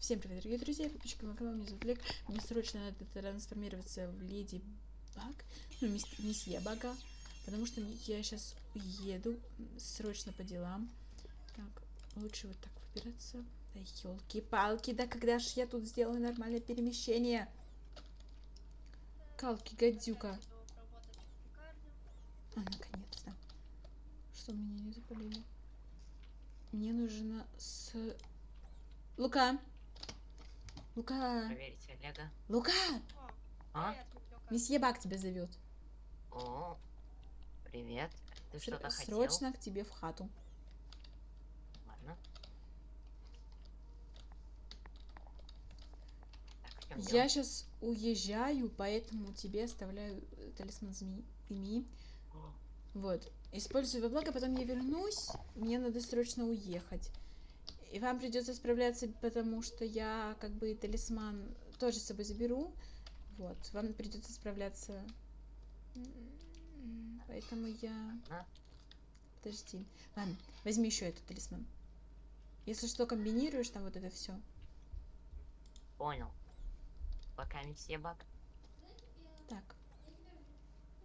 Всем привет, дорогие друзья, подписчики моего канала, меня зовут Олег. Мне срочно надо трансформироваться в Леди Баг, ну, мисс, месье Бага, потому что я сейчас уеду срочно по делам. Так, лучше вот так выбираться. Да елки-палки, да когда ж я тут сделаю нормальное перемещение? Калки, гадюка. А, наконец-то. Что меня не запалили? Мне нужно с... Лука! Лука! Проверить Олега. Лука! А? Месье Бак тебя зовет. О, привет. Ты Ср- что-то хотел? Срочно к тебе в хату. Ладно. Так, Я сейчас уезжаю, поэтому тебе оставляю э, талисман змеи. Вот. Используй во благо, потом я вернусь. Мне надо срочно уехать. И вам придется справляться, потому что я как бы талисман тоже с собой заберу. Вот. Вам придется справляться. Поэтому я... Ладно. Подожди. Ладно, возьми еще этот талисман. Если что, комбинируешь там вот это все. Понял. Пока месье Бак. Так.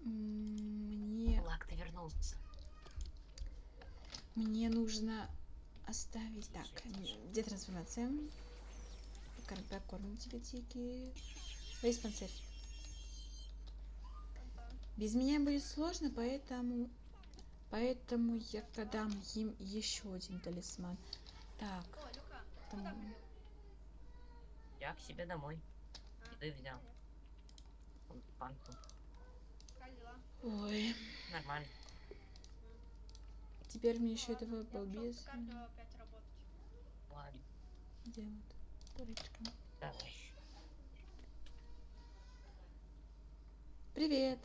Мне, Лак, ты вернулся. мне нужно оставить... Так, где трансформация? Покормим тебе, Тики. Диспансер. Без меня будет сложно, поэтому... Поэтому я дам им еще один талисман. Так, там... Я к себе домой. Еды взял. Вон, Банку. Ой, Нормально. Теперь мне еще этого. Ладно, Где вот? Дурочка. давай. Привет.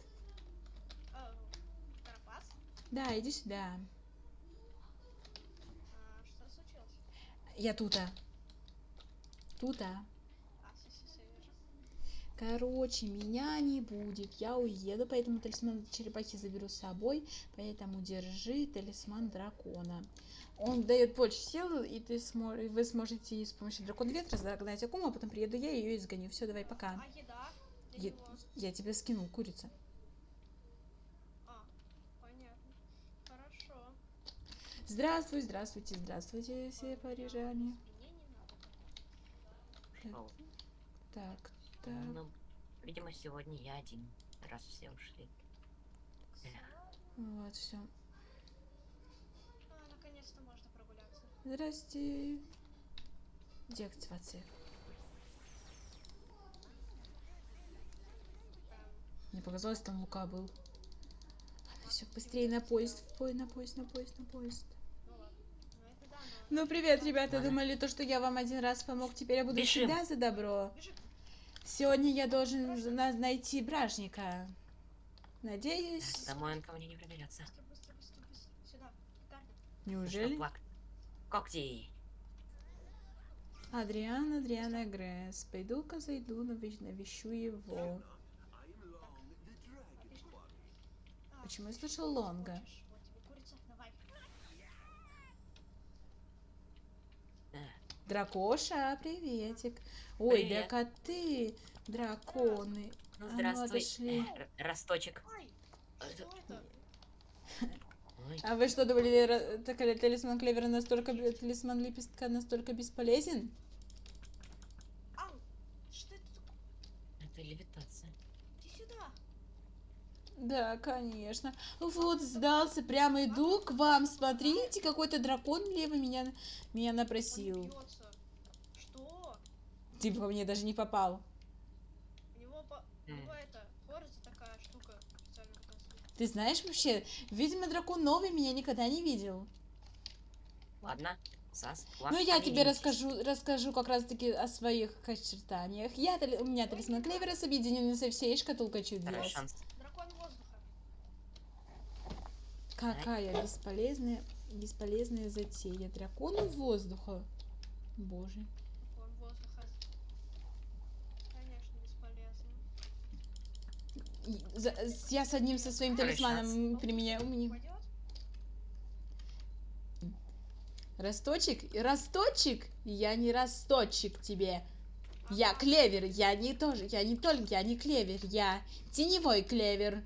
Карапас? Да, иди сюда. А, что случилось? Я тута. Тута. А, все, все, все, вижу. Короче, меня не будет. Я уеду, поэтому талисман черепахи заберу с собой. Поэтому держи талисман дракона. Он дает больше сил, и ты смо... вы сможете с помощью дракона ветра загнать Акуму, а потом приеду я и ее изгоню. Все, давай, пока. А еда? Него? Я тебе скинул, курица. А. Здравствуй, здравствуйте, здравствуйте, все парижане. Так, так. Ну, видимо, сегодня я один. Раз все ушли. Вот, все. А, наконец-то можно прогуляться. Здрасте. Деактивация. Мне показалось, там Лука был. Все, быстрее на поезд, в пой- на поезд, на поезд, на поезд. Ну. Ну. Ну, привет, ребята. Думали, то, что я вам один раз помог, теперь я буду Бежим. всегда за добро. Бежи. Сегодня я должен на- найти бражника. Надеюсь. Домой он ко мне не проберется. Неужели? Лак. Когти. Адриан, Адриана Гресс. Пойду-ка зайду, навещ- навещу его. Почему я слышал Лонга? хочешь? Вот тебе курица, давай. Э, Дракоша, приветик. Ой, Привет. да коты, драконы. Ну, А ну, здравствуй. Р- Росточек. Ой, Э? Ой, А вы что думали, ра- так, ли талисман клевера настолько, талисман лепестка настолько бесполезен? Ау! Что это такое? это левитация. Иди сюда. Да, конечно. Вот, сдался, прямо иду к вам. Смотрите, какой-то дракон левый меня, меня напросил. Что? Типа, мне даже не попал. У него по... Это, такая штука. Ты знаешь вообще, видимо, дракон новый меня никогда не видел. Ладно. Сас, Ну, я тебе расскажу, расскажу как раз-таки о своих очертаниях. Я, у меня талисман клевера с объединенный со всей шкатулкой чудес. Второй шанс. Дракон воздуха. Какая бесполезная, бесполезная затея. Дракону воздуха. Боже. Дракон воздуха. Конечно, бесполезно. И за- с- я с одним со своим талисманом применяю. Мне-? Росточек? Росточек? Я не росточек тебе. Я клевер, я не тоже, я не только, я не клевер, я теневой клевер.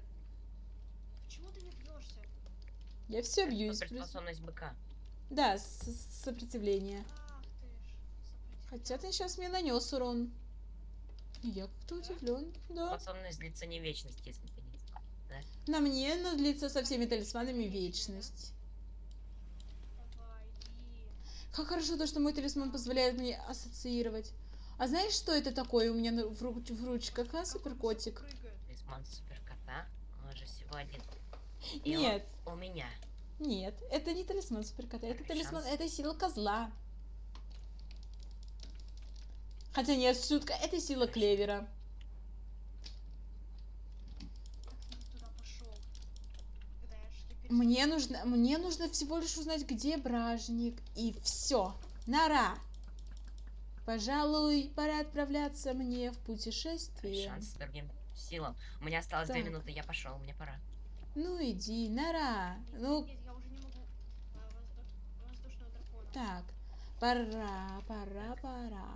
Почему ты не бьешься? Я все бьюсь. Суперспособность быка. Да, сопротивление. Хотя ты сейчас мне нанес урон. Я как-то удивлен. Да. Способность длится не вечность, если ты не знал. На мне надлится со всеми талисманами вечность. Как хорошо то, что мой талисман позволяет мне ассоциировать. А знаешь, что это такое у меня в, руч- в ручках, а, суперкотик? Талисман суперкота, он же всего он Нет, у меня. нет, это не талисман суперкота, это талисман, шанс. это сила козла. Хотя нет, шутка, это сила клевера. Мне нужно, мне нужно всего лишь узнать, где бражник, и все. Нара! Пожалуй, пора отправляться мне в путешествие. Шанс с другим силам. У меня осталось две Так. минуты, я пошел, мне пора. Ну иди, Нара. Нет, Ну, нет, я уже не могу. А, воздуш- воздушного дракона. Так, пора, пора, пора.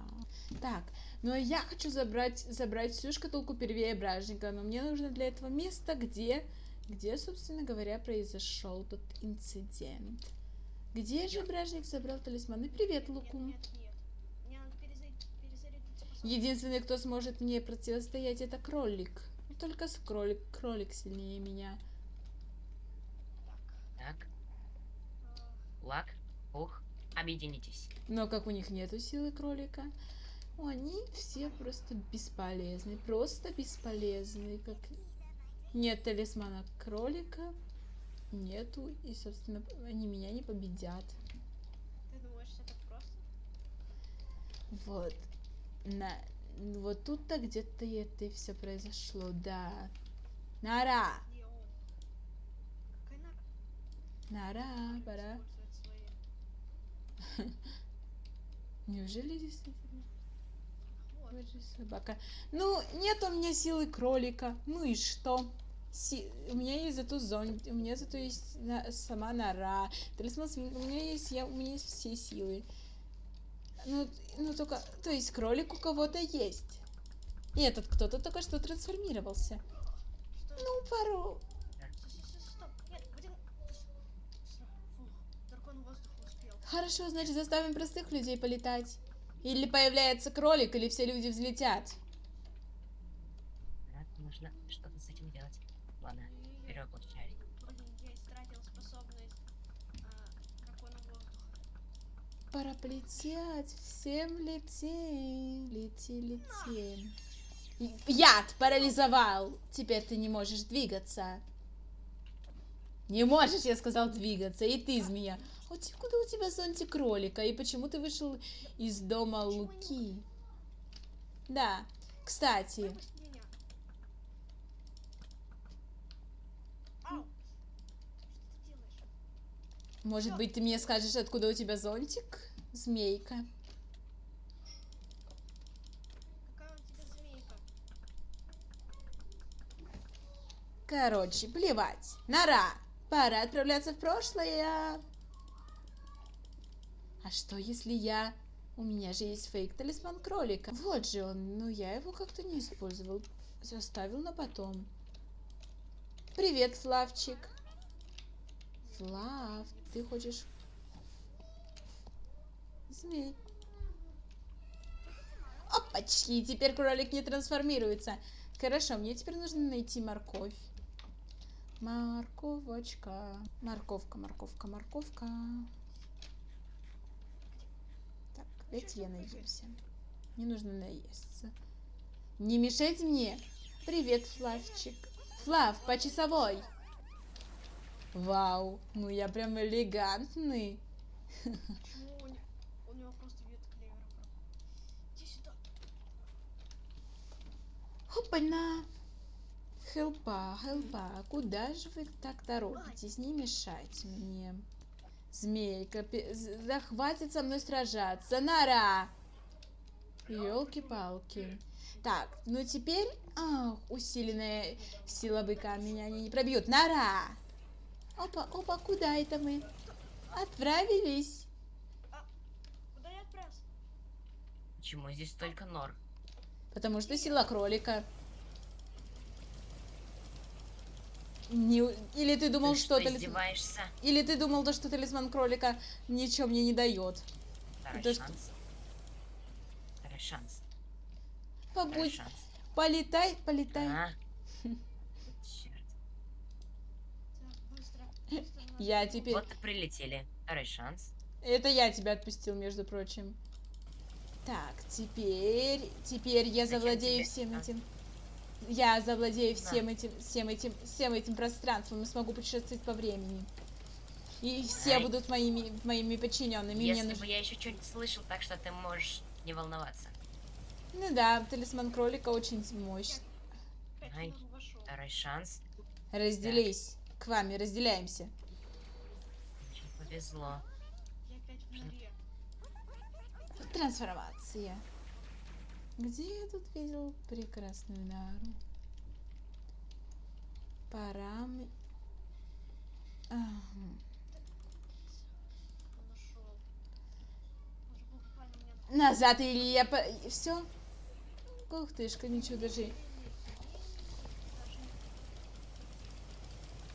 Так, но я хочу забрать, забрать всю шкатулку первее бражника, но мне нужно для этого место, где, где, собственно говоря, произошел тот инцидент. Где же бражник забрал талисманы? Привет, нет, нет. Мне надо способность. Единственный, кто сможет мне противостоять, это кролик. Только с кролик, кролик сильнее меня. Так. Так, а, лак, ух, объединитесь. Но как у них нету силы кролика, они все просто бесполезны. Просто бесполезны. Как нет талисмана кролика, нету, и, собственно, они меня не победят. Ты думаешь, так просто? Вот. На... Вот тут-то где-то и это все произошло, да. Нара? Нара, пора. Неужели действительно? Вот же собака. Ну, нет у меня силы кролика. Ну и что? Си- У меня есть зато зонт, у меня зато есть на- сама нора. Талисман свин- у меня есть я, у меня есть все силы. Ну, ну только, то есть кролик у кого-то есть. И этот кто-то только что трансформировался. Что? Ну, пару. Стоп, стоп, стоп, стоп. Нет, один. Фух, дракон воздуха успел. Хорошо, значит, заставим простых людей полетать. Или появляется кролик, или все люди взлетят. Так, нужно что-то с этим делать. Ладно, вперед, получай. Блин, я истратил способность дракона воздуха. Пора полететь, всем лети, лети, лети. Яд парализовал. Теперь ты не можешь двигаться. Не можешь, я сказал, двигаться. И ты, змея. Откуда у тебя зонтик кролика? И почему ты вышел из дома Почему Луки? Да, кстати, может быть, ты мне скажешь, откуда у тебя зонтик, змейка? Короче, плевать. Нора, пора отправляться в прошлое. А что, если я... У меня же есть фейк-талисман кролика. Вот же он, но я его как-то не использовал. Оставил на потом. Привет, Флавчик. Флав, ты хочешь... Змей. Опачки, теперь кролик не трансформируется. Хорошо, мне теперь нужно найти морковь. Морковочка. Морковка, морковка, морковка. Дайте я наемся. Не нужно наесться. Не мешайте мне. Привет, Флавчик. Флав, по часовой. Вау, ну я прям элегантный. Почему у, не- у него просто вид клевера пропал? Иди сюда. Опа-на. Хелпа, хелпа, куда же вы так торопитесь? Не мешайте мне. Змейка, захватит со мной сражаться. Нара! Елки-палки. Так, ну теперь... Ах, усиленная сила быка меня они не пробьют. Нара! Опа, опа, куда это мы? Отправились. А, куда я отправился? Почему здесь только нор? Потому что сила кролика. Не- Или ты думал, Ты что, что, талисман... издеваешься? Или ты думал, то, что талисман кролика ничего мне не дает. Второй что? шанс. Второй шанс. Второй Побудь, шанс. полетай, полетай. А? Я теперь... Вот прилетели. Второй шанс. Это я тебя отпустил, между прочим. Так, теперь... Теперь я Зачем завладею тебе? всем А? Я завладею Да. всем этим, всем этим, всем этим пространством и смогу путешествовать по времени. И все Ай. будут моими, моими подчиненными. Мне Если нужно... бы я еще что-нибудь слышал, так что ты можешь не волноваться. Ну да, талисман кролика очень мощный. Ай. Второй шанс. Разделись. К вами разделяемся. Повезло. Я опять в норе. Трансформация. Где я тут видел прекрасную нару? Парам... Ага. Назад или я... По... Все? Ух тышка, ничего даже...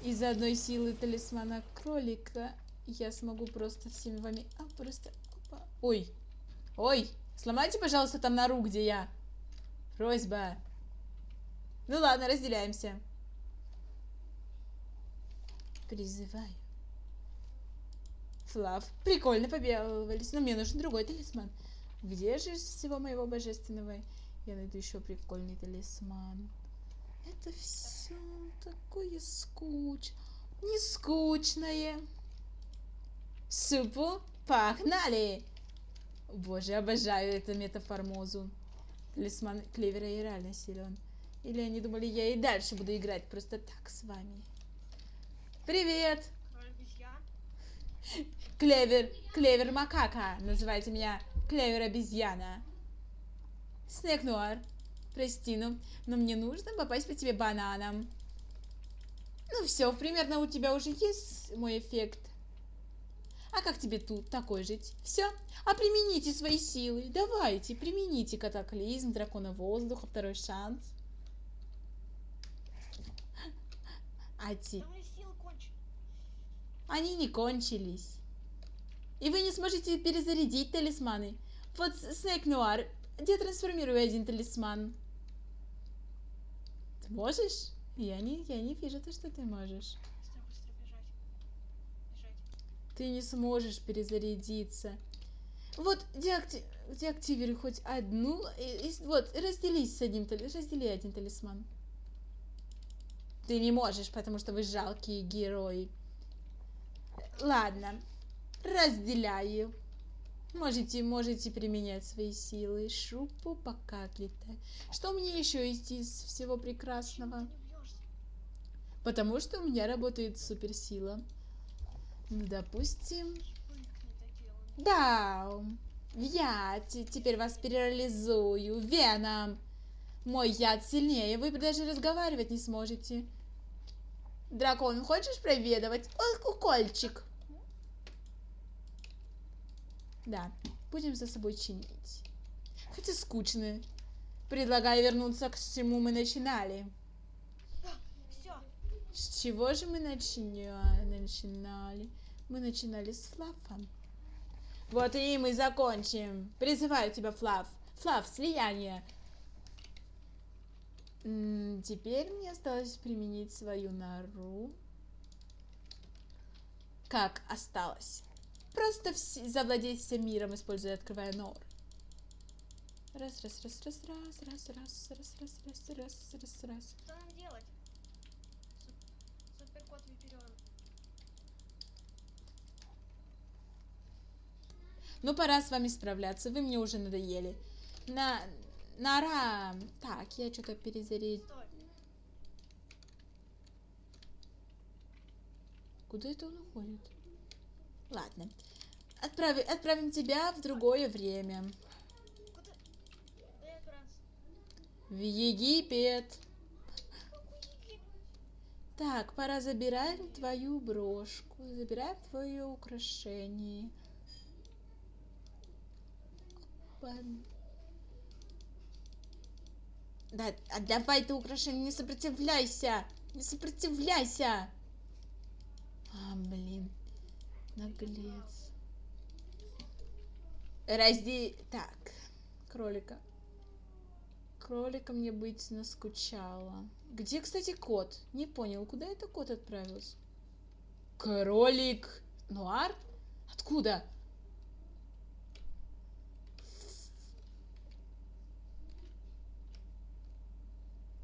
Из-за одной силы талисмана кролика я смогу просто всеми вами... А, просто... Опа. Ой. Ой. Сломайте, пожалуйста, там нору, где я. Просьба. Ну ладно, разделяемся. Призываю. Флав. Прикольно побегались, но мне нужен другой талисман. Где же всего моего божественного я найду еще прикольный талисман? Это все такое скуч... Не скучное. Супу, погнали! Боже, обожаю эту метаформозу. Талисман Клевера и реально силен. Или они думали, я и дальше буду играть просто так с вами. Привет! Клевер, Клевер Макака. Называйте меня Клевер Обезьяна. Снег Нуар. Прости, ну, но мне нужно попасть по тебе бананом. Ну все, примерно у тебя уже есть мой эффект. А как тебе тут такой жить? Все? А примените свои силы. Давайте, примените катаклизм, дракона воздуха, второй шанс. А те... Они не кончились. И вы не сможете перезарядить талисманы. Вот Снейк Нуар, где трансформирую один талисман? Ты можешь? Я не, я не вижу то, что ты можешь. Ты не сможешь перезарядиться. Вот деакти- деактивируй хоть одну. и- и- вот, разделись с одним талисманом. Раздели один талисман. Ты не можешь, потому что вы жалкие герои. Ладно, разделяю. Можете, можете применять свои силы. Шупу пока отлетай. Что мне еще есть из всего прекрасного? Потому что у меня работает суперсила. Ну, допустим... Да, я те- теперь вас перереализую. Веном. Мой яд сильнее, вы даже разговаривать не сможете. Дракон, хочешь проведывать? Ой, укольчик. Да, будем за собой чинить. Хотя скучно. Предлагаю вернуться к чему мы начинали. Все. С чего же мы начиня- начинали? Мы начинали с Флафом. Вот и мы закончим. Призываю тебя, Флаф. Флаф, слияние. Теперь мне осталось применить свою нору. Как осталось? Просто завладеть всем миром, используя открывая нор. Раз, раз, раз, раз, раз, раз, раз, раз, раз, раз, раз, раз, раз. Что нам делать? Ну, пора с вами справляться, вы мне уже надоели. На... Нора... Так, я что-то перезарядил. Куда это он уходит? Ладно. Отправи... Отправим тебя в другое время. В Египет. Так, пора забирать твою брошку. Забираем твое украшение. Опа. Да, отдавай ты украшение, не сопротивляйся! Не сопротивляйся! А, блин. Наглец. Разди... Так. Кролика. Кролика мне быть наскучало. Где, кстати, кот? Не понял, куда это кот отправился? Кролик. Нуар? Откуда?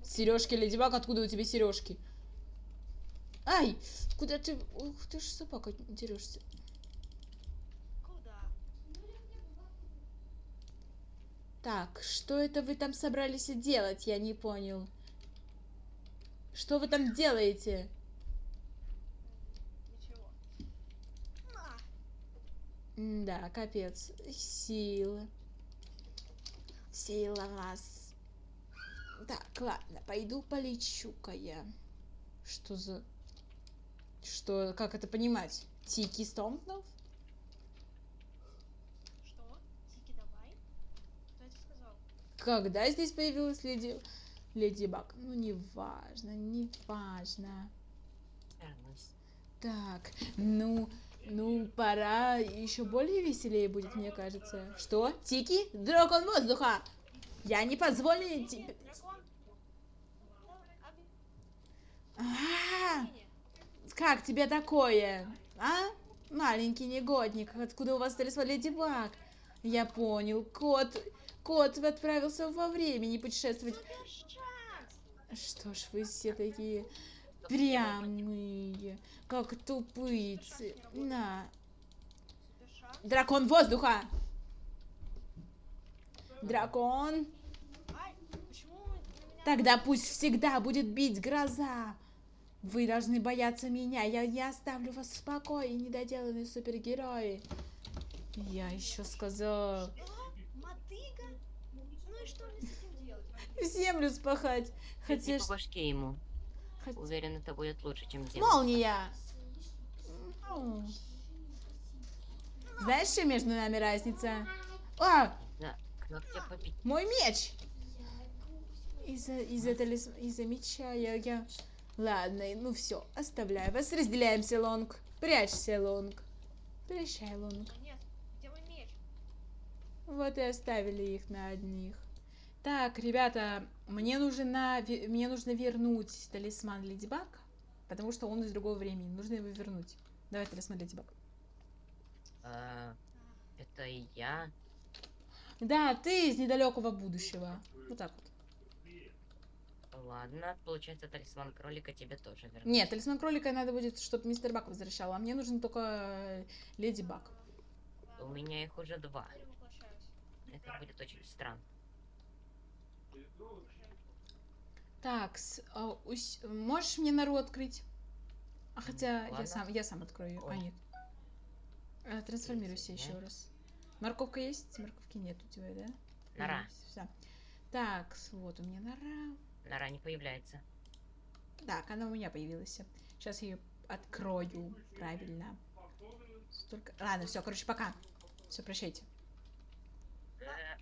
Сережки, Леди Баг, откуда у тебя сережки? Ай, куда ты... Ух, ты ж собака дерешься. Так, что это вы там собрались делать? Я не понял. Что вы там делаете? Ничего. Да, капец. Сила. Сила вас. Так, ладно, пойду полечу-ка я. Что за... Что, как это понимать? Тики Стомпнов? Что? Тики, давай. Кто это сказал? Когда здесь появилась леди... Леди Баг? Ну, неважно, неважно. Так, ну, ну, пора еще более веселее будет, мне кажется. Что? Тики? Дракон воздуха! Я не позволю тебе... А, как тебе такое? А? Маленький негодник, откуда у вас талисман Леди Баг? Я понял, кот... Кот отправился во времени путешествовать. Что ж вы все такие прямые, как тупыцы. На, дракон воздуха! Дракон! Тогда пусть всегда будет бить гроза. Вы должны бояться меня. Я не оставлю вас в покое, недоделанные супергерои. Я еще сказал. Ну и что мне с этим делать? Землю спахать. Хотя... По башке ему. хот- Уверен, это будет лучше, чем земля. Молния! Знаешь, что между нами разница? А, как тебя побить? мой меч! Из-за из-за талис- из-за меча я, я... Ладно, ну все, оставляю вас. Разделяемся, Лонг. Прячься, Лонг. Прощай, Лонг. Нет, где мой меч? Вот и оставили их на одних. Так, ребята, мне нужно, мне нужно вернуть талисман Леди Баг, потому что он из другого времени. Нужно его вернуть. Давай талисман Леди Баг. А, это я. Да, ты из недалекого будущего. Вот так вот. Ладно, получается, талисман кролика тебе тоже вернуть. Нет, талисман кролика надо будет, чтобы мистер Баг возвращал, а мне нужен только э, Леди Баг. У меня их уже два. Это будет очень странно. Так, с- а, усь- можешь мне нору открыть? А хотя я сам, я сам открою. А Ой. нет. А, трансформируйся Тридцать, еще раз. Морковка есть? Морковки нет у тебя, да? Нора. Все. Так, вот у меня нора. Нора не появляется. Так, она у меня появилась. Сейчас я ее открою. Правильно. Столько... Ладно, все, короче, пока. Все, прощайте. Э,